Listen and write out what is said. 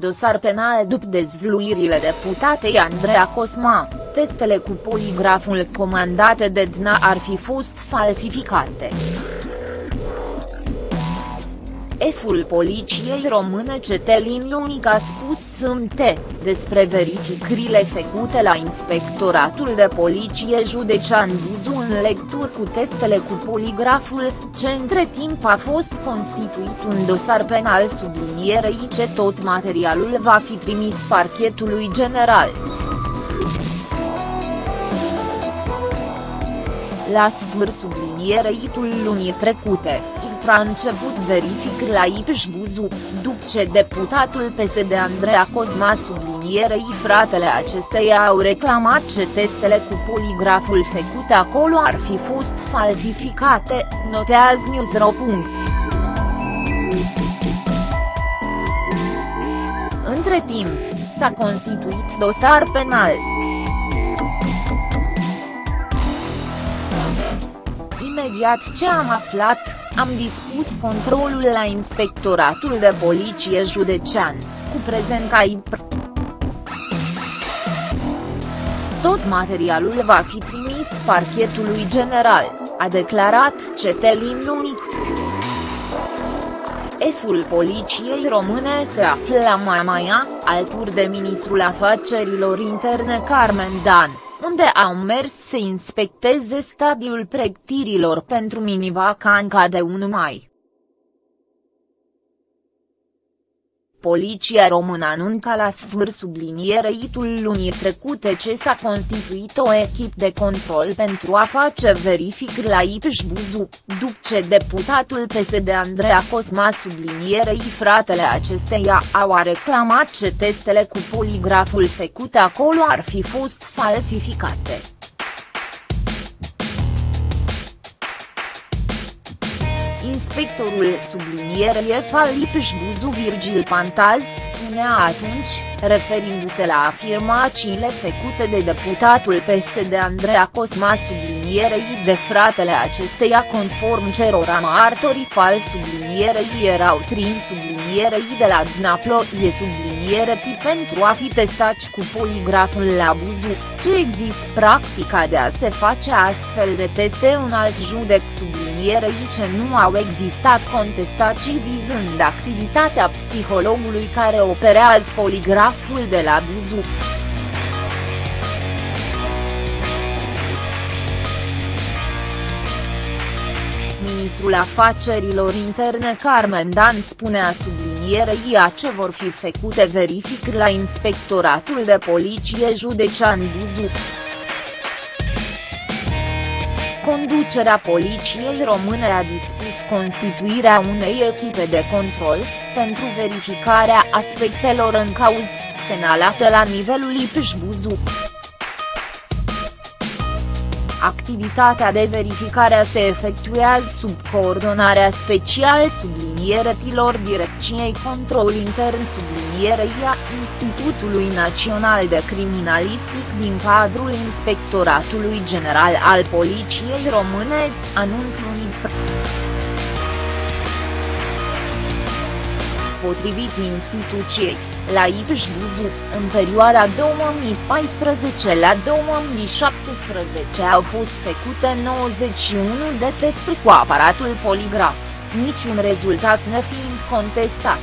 Dosar penal după dezvluirile deputatei Andreea Cosma, testele cu poligraful comandate de DNA ar fi fost falsificate. Eful poliției române Cetelin Ionic a spus sâmbătă, despre verificările făcute la Inspectoratul de Poliție Județean Buzu în lecturi cu testele cu poligraful, ce între timp a fost constituit un dosar penal sublinierei ce tot materialul va fi trimis parchetului general. La sfârșit sublinierei lunii trecute, a început verific la Ipș Buzu, după ce deputatul PSD Andreea Cosma sublinierei fratele acesteia au reclamat ce testele cu poligraful făcute acolo ar fi fost falsificate, notează Newsro. Între timp, s-a constituit dosar penal. Imediat ce am aflat, am dispus controlul la Inspectoratul de Poliție Județean, cu prezent ca IPR. Tot materialul va fi trimis parchetului general, a declarat Cetelin Lunic. Eful poliției române se află la Mamaia, alături de ministrul afacerilor interne Carmen Dan unde au mers să inspecteze stadiul pregătirilor pentru minivacanca de 1 mai. Poliția română anunca la sfârșit subliniereitul lunii trecute ce s-a constituit o echipă de control pentru a face verific la Ipș Buzu, după ce deputatul PSD Andreea Cosma sublinierei fratele acesteia au reclamat ce testele cu poligraful făcute acolo ar fi fost falsificate. Inspectorul sublinierei Falipș Buzu Virgil Pantaz spunea atunci, referindu-se la afirmațiile făcute de deputatul PSD Andreea Cosma sublinierei de fratele acesteia conform cerora martorii fals sublinierei erau trin sublinierei de la Dnaplo e subliniere pentru a fi testați cu poligraful la Buzu, ce există? Practica de a se face astfel de teste în alt judec sublinierei ce nu au existat contestații vizând activitatea psihologului care operează poligraful de la Buzu. Ministrul Afacerilor Interne Carmen Dan spunea sublinierei a ce vor fi făcute verific la Inspectoratul de Poliție Județean Buzu. Conducerea Poliției Române a dispus constituirea unei echipe de control, pentru verificarea aspectelor în cauză, semnalate la nivelul IPJ Buzu. Activitatea de verificare se efectuează sub coordonarea special sublinieretilor Direcției Control Intern sublinierei a Institutului Național de Criminalistic din cadrul Inspectoratului General al Poliției Române, anunțul UNIPR. Potrivit instituției, la Ipș Buzu, în perioada 2014 la 2017 au fost făcute 91 de testuri cu aparatul poligraf, niciun rezultat nefiind contestat.